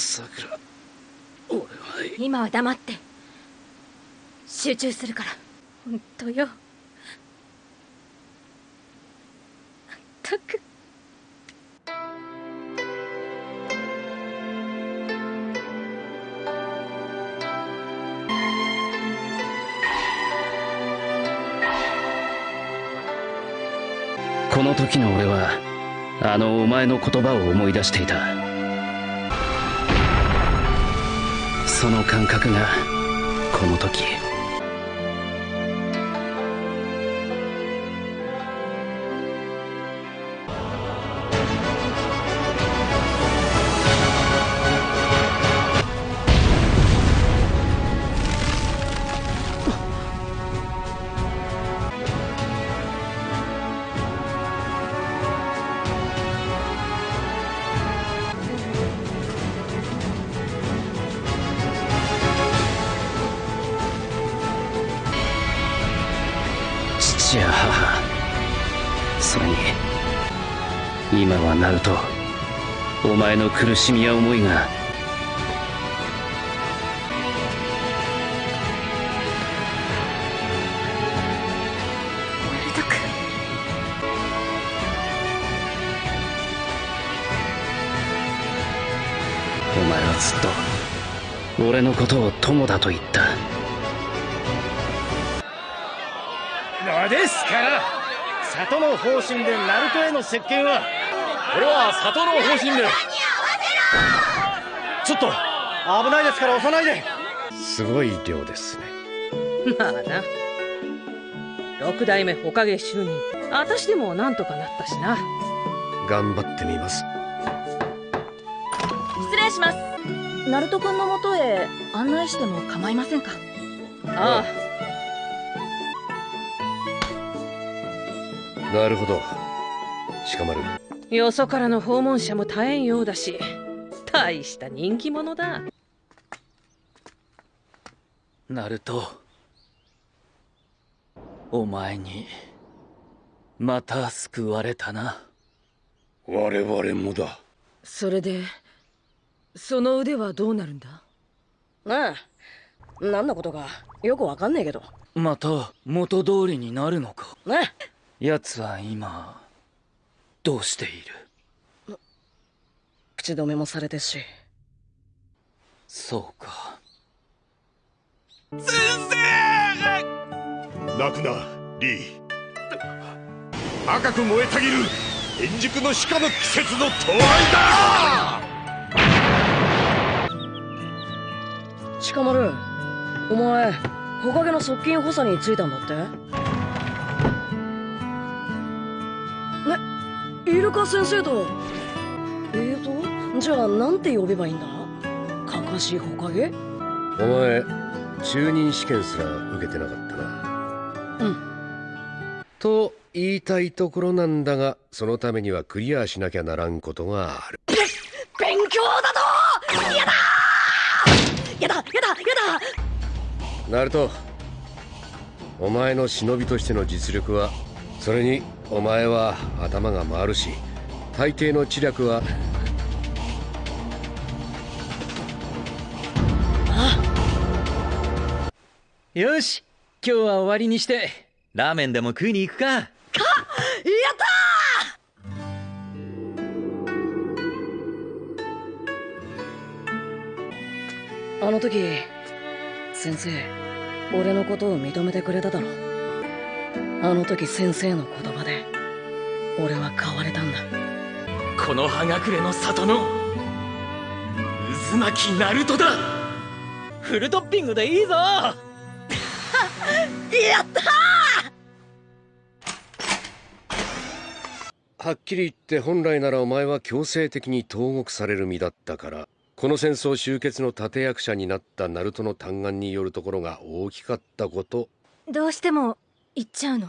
さくら俺は今。は黙って。集中するから。本当よ。ったく。この時の俺はあのお前の言葉を思い出していたその感覚がこの時それに今はナルトお前の苦しみや思いがナルト君お前はずっと俺のことを友だと言った。のですから里の方針でナルトへの接見はこれは里の方針で。ちょっと危ないですから押さないで。すごい量ですね。まあな。六代目火影就任。私でもなんとかなったしな。頑張ってみます。失礼します。ナルト君のもとへ案内しても構いませんか？あなるほど。鹿丸あよそからの訪問者も絶えんようだし大した人気者だ。ナルトお前にまた救われたな。我々もだ。それでその腕はどうなるんだ？なあ何のことかよくわかんねえけど。また元通りになるのか。なあ奴は今どうしている？口止めもされてっし。そうか。泣くなリー。赤く燃えたぎる。円熟の鹿の季節の到来だ！鹿丸お前火影の側近補佐に就いたんだって？イルカ先生と。えーとじゃあなんて呼べばいいんだ？かかし火影お前中任試験すら受けてなかったな。うん。と言いたいところなんだがそのためにはクリアしなきゃならんことがある。勉強だとやだ！やだ！やだ！やだ！ナルトお前の忍びとしての実力はそれにお前は頭が回るし大抵の知略は。よし今日は終わりにして。ラーメンでも食いに行くか。やったあの時先生俺のことを認めてくれただろあの時先生の言葉で俺は変われたんだ。この葉隠れの里の渦巻きナルトだ。フルトッピングでいいぞ。やったはっきり言って本来ならお前は強制的に投獄される身だったからこの戦争終結の立役者になったナルトの嘆願によるところが大きかったこと。どうしても行っちゃうの？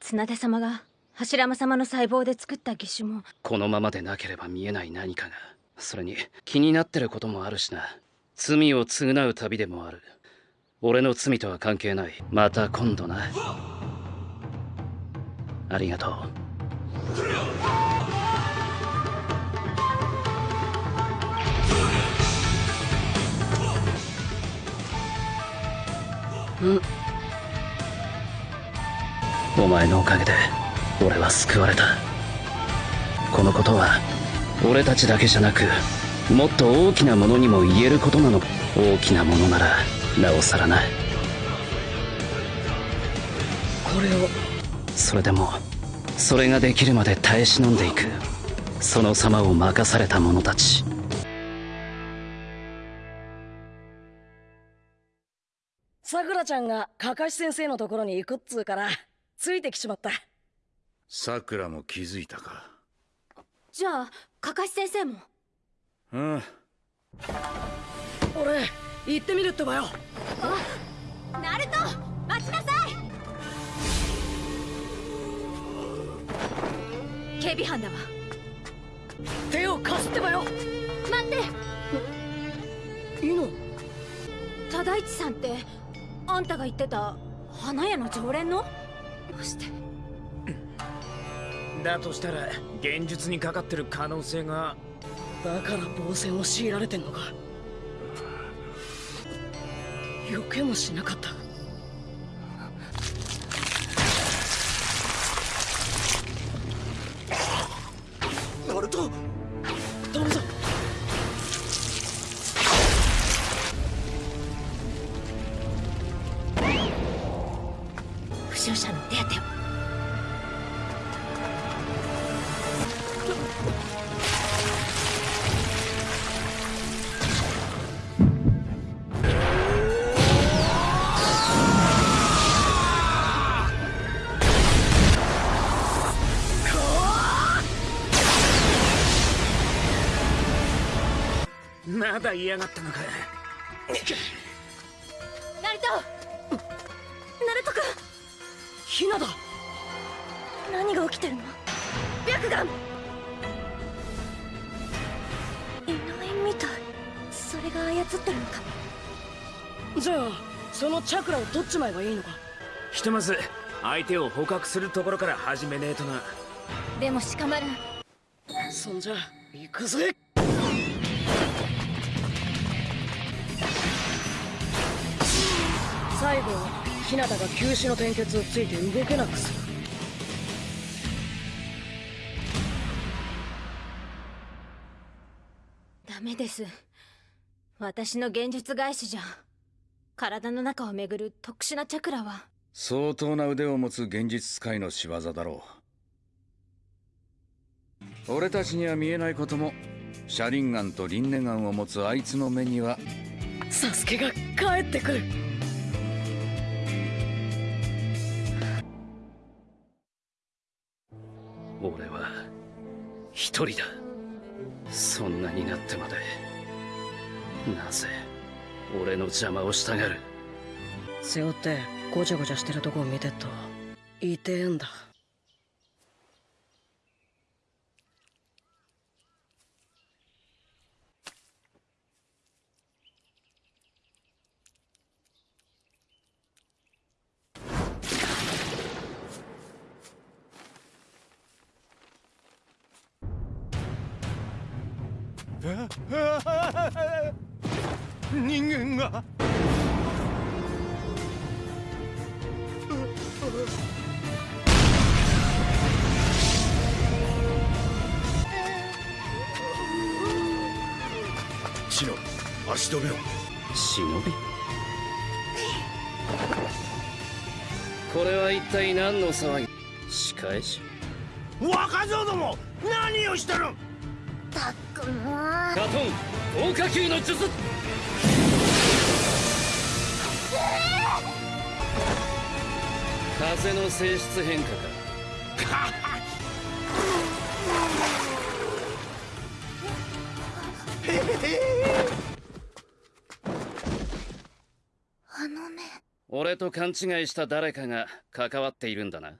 綱手様が柱間様の細胞で作った義手も。このままでなければ見えない何かがそれに気になってることもあるしな。罪を償う旅でもある。俺の罪とは関係ない。また今度な。ありがとう。うん。前のおかげで俺は救われた。このことは俺たちだけじゃなくもっと大きなものにも言えることなの。大きなものならなおさらな。これを。それでもそれができるまで耐え忍んでいく。その様を任された者たち。さくらちゃんがかかし先生のところに行くっつうからついてきちまった。さくらも気づいたか？じゃあかかし先生も？うん。俺行ってみるってばよ。ナルト待ちなさい。警備班だわ。手を貸すってばよ。待って。いいの？忠一さんってあんたが言ってた花屋の常連の？まして。だとしたら現実にかかってる可能性がだから防戦を強いられてんのか。避けもしなかったまだ嫌がったのか。ナルトナルト君。ヒナだ。何が起きてるの？白眼。いないみたい。それが操ってるのか。じゃあそのチャクラを取っちまえばいいのか？ひとまず相手を捕獲するところから始めねえとな。でも鹿丸そんじゃ行くぜ最後は日向が休止の転結をついて動けなくする。ダメです。私の現実返しじゃ。体の中を巡る特殊なチャクラは。相当な腕を持つ現実使いの仕業だろう。俺たちには見えないことも車輪眼と輪廻眼を持つあいつの目にはサスケが帰ってくる俺は一人だ。そんなになってまで。なぜ俺の邪魔をしたがる背負ってごちゃごちゃしてるとこを見てっと痛えんだ。人間が。シノ足止めを。忍び。これは一体何の騒ぎ？仕返し。若造ども何をしてるたくもガトン豪華球の術。風の性質変化か。あの目。俺と勘違いした誰かが関わっているんだな。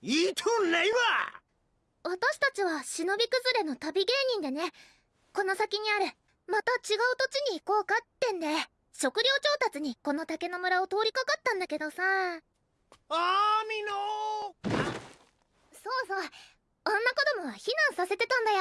言 いとんないわ私たちは忍び崩れの旅芸人でね。この先にあるまた違う土地に行こうかってんで。食料調達にこの竹の村を通りかかったんだけどさ。あみのそうそう。女子供は避難させてたんだよ